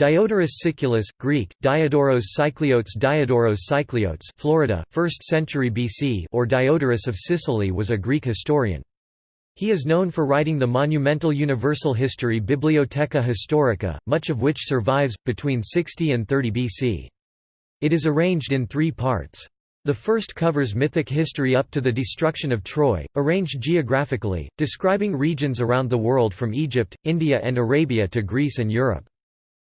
Diodorus Siculus, Greek, Diodoros Sikeliotes Diodoros Sikeliotes Florida, 1st century BC or Diodorus of Sicily was a Greek historian. He is known for writing the monumental universal history Bibliotheca Historica, much of which survives, between 60 and 30 BC. It is arranged in three parts. The first covers mythic history up to the destruction of Troy, arranged geographically, describing regions around the world from Egypt, India and Arabia to Greece and Europe.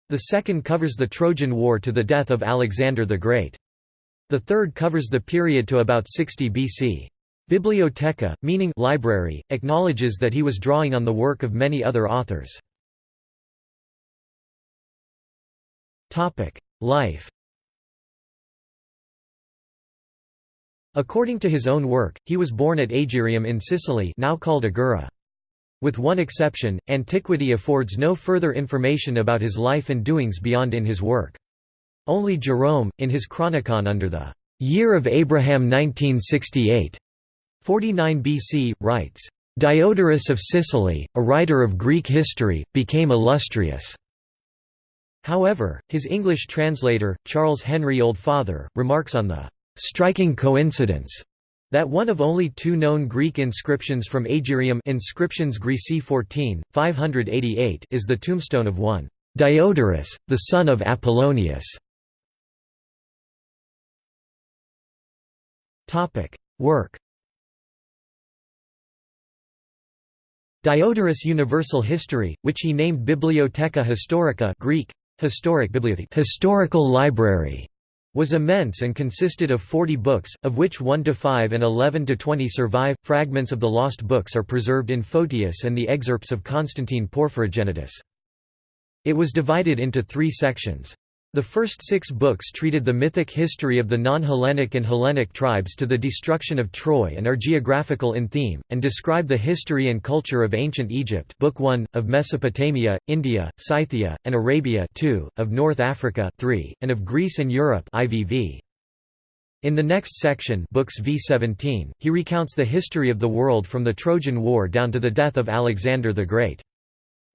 The second covers the Trojan War to the death of Alexander the Great. The third covers the period to about 60 BC. Bibliotheca, meaning library, acknowledges that he was drawing on the work of many other authors. Life According to his own work, he was born at Agirium in Sicily now called Agira. With one exception, antiquity affords no further information about his life and doings beyond in his work. Only Jerome, in his Chronicon under the year of Abraham 1968, 49 BC, writes, Diodorus of Sicily, a writer of Greek history, became illustrious. However, his English translator, Charles Henry Oldfather, remarks on the striking coincidence that one of only two known Greek inscriptions from Agirium inscriptions Grisi 14, 588 is the tombstone of one Diodorus, the son of Apollonius. Work Diodorus' Universal History, which he named Bibliotheca Historica Greek, historic historical library, was immense and consisted of 40 books, of which 1 to 5 and 11 to 20 survive. Fragments of the lost books are preserved in Photius and the excerpts of Constantine Porphyrogenitus. It was divided into three sections. The first six books treated the mythic history of the non-Hellenic and Hellenic tribes to the destruction of Troy and are geographical in theme, and describe the history and culture of ancient Egypt Book 1, of Mesopotamia, India, Scythia, and Arabia 2, of North Africa 3, and of Greece and Europe IVV. In the next section books V17, he recounts the history of the world from the Trojan War down to the death of Alexander the Great.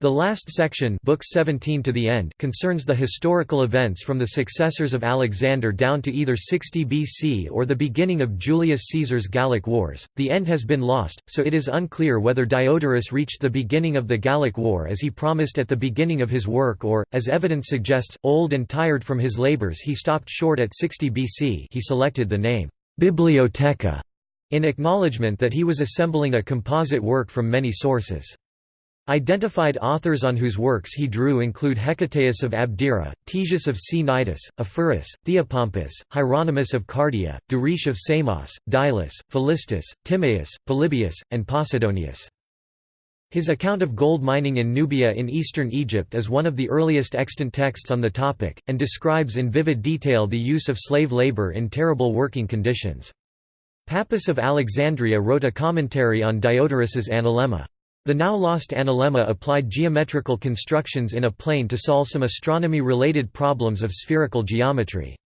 The last section book 17 to the end concerns the historical events from the successors of Alexander down to either 60 BC or the beginning of Julius Caesar's Gallic Wars. The end has been lost, so it is unclear whether Diodorus reached the beginning of the Gallic War as he promised at the beginning of his work or, as evidence suggests, old and tired from his labors he stopped short at 60 BC he selected the name Bibliotheca in acknowledgement that he was assembling a composite work from many sources. Identified authors on whose works he drew include Hecataeus of Abdera, Ctesias of Cnidus, Ephorus, Theopompus, Hieronymus of Cardia, Duris of Samos, Diyllus, Philistus, Timaeus, Polybius, and Posidonius. His account of gold mining in Nubia in eastern Egypt is one of the earliest extant texts on the topic, and describes in vivid detail the use of slave labor in terrible working conditions. Pappus of Alexandria wrote a commentary on Diodorus's Analemma. The now lost analemma applied geometrical constructions in a plane to solve some astronomy-related problems of spherical geometry.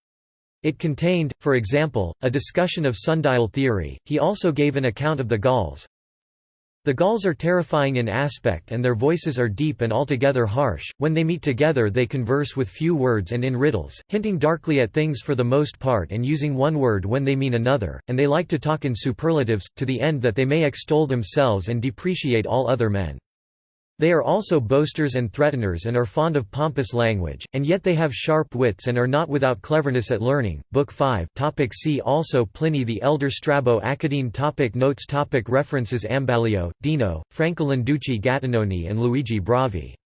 It contained, for example, a discussion of sundial theory. He also gave an account of the Gauls, the Gauls are terrifying in aspect and their voices are deep and altogether harsh, when they meet together they converse with few words and in riddles, hinting darkly at things for the most part and using one word when they mean another, and they like to talk in superlatives, to the end that they may extol themselves and depreciate all other men. They are also boasters and threateners and are fond of pompous language, and yet they have sharp wits and are not without cleverness at learning. Book 5 topic See also Pliny the Elder Strabo Academe topic Notes topic References Ambaglio, Dino, Franco Landucci Gattinoni and Luigi Bravi.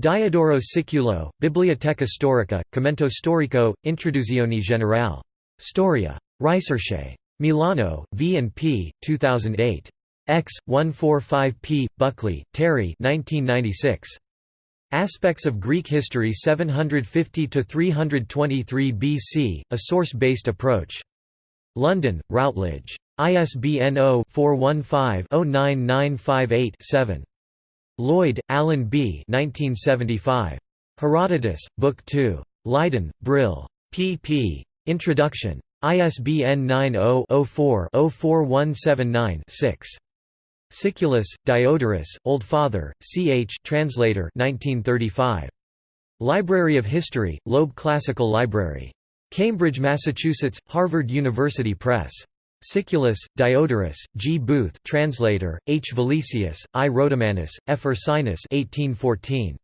Diodoro Siculo, Biblioteca Storica, Commento Storico, Introduzione Generale. Storia. Ricerche. Milano, V&P, 2008. X. 145p. Buckley, Terry 1996. Aspects of Greek History 750–323 BC, a source-based approach. London, Routledge. ISBN 0-415-09958-7. Lloyd, Alan B. 1975. Herodotus, Book 2. Leiden, Brill. pp. Introduction. ISBN 90-04-04179-6. Siculus, Diodorus, Oldfather, ch. Translator 1935. Library of History, Loeb Classical Library. Cambridge, Massachusetts, Harvard University Press. Siculus, Diodorus, G. Booth translator, H. Valesius, I. Rhodomanus, F. Ursinus 1814.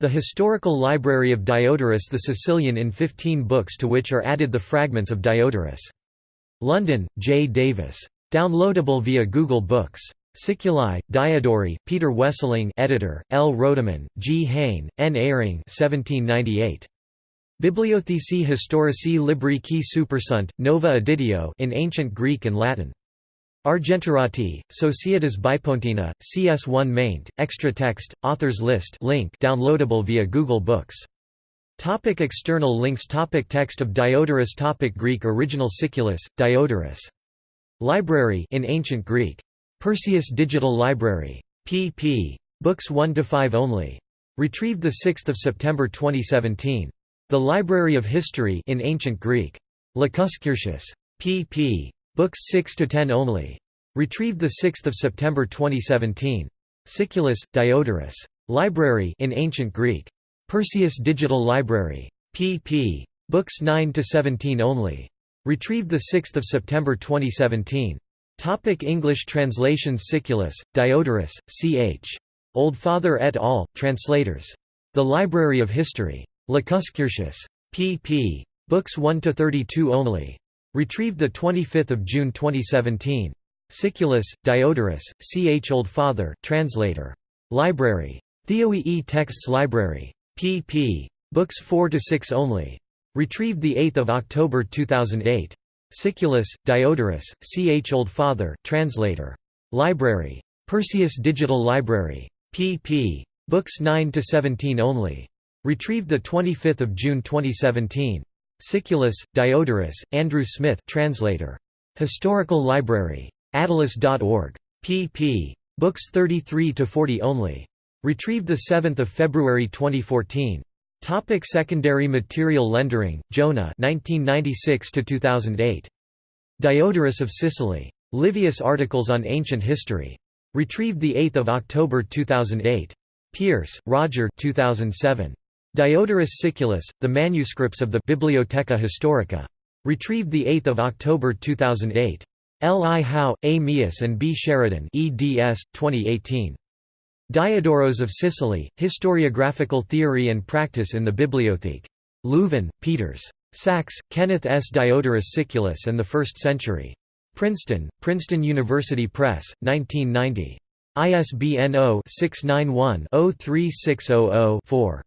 The Historical Library of Diodorus the Sicilian in 15 books to which are added the fragments of Diodorus. London, J. Davis. Downloadable via Google Books. Siculi, Diodori, Peter Wesseling editor, L. Rhodeman, G. Heyne, N. Eyring 1798. Bibliothecae Historicae Libri qui supersunt, Nova Editio in Ancient Greek and Latin. Argentorati, Societas Bipontina, CS1 maint, extra text, authors list link downloadable via Google Books. Topic external links Topic Text of Diodorus Topic Greek Original Siculus, Diodorus. Library in Ancient Greek. Perseus Digital Library. pp. Books 1–5 only. Retrieved 6 September 2017. The Library of History in Ancient Greek. LacusCurtius, pp. Books 6–10 only. Retrieved 6 September 2017. Siculus, Diodorus. Library in Ancient Greek. Perseus Digital Library. pp. Books 9–17 only. Retrieved 6 September 2017. Topic English translations Siculus, Diodorus, C.H. Oldfather et al., translators. The Library of History. Lacuscurtius. Pp. Books 1–32 only. Retrieved 25 June 2017. Siculus, Diodorus, C.H. Oldfather translator. Library. Theoi Texts Library. pp. Books 4–6 only. Retrieved 8 October 2008. Siculus, Diodorus, C. H. Oldfather translator. Library. Perseus Digital Library. pp. Books 9–17 only. Retrieved 25 June 2017. Siculus, Diodorus, Andrew Smith translator. Historical Library. Attalus.org. pp. Books 33–40 only. Retrieved 7 February 2014. Topic secondary material Lendering, Jonah 1996 2008. Diodorus of Sicily. Livius Articles on Ancient History. Retrieved 8 October 2008. Pearse, Roger 2007. Diodorus Siculus, The Manuscripts of the Bibliotheca Historica. Retrieved 8 October 2008. L. I. Hau, A. Meeus and B. Sheridan eds. 2018. Diodoros of Sicily, Historiographical Theory and Practice in the Bibliothèque. Leuven, Peeters. Sacks, Kenneth S. Diodorus Siculus and the First Century. Princeton, Princeton University Press, 1990. ISBN 0-691-03600-4.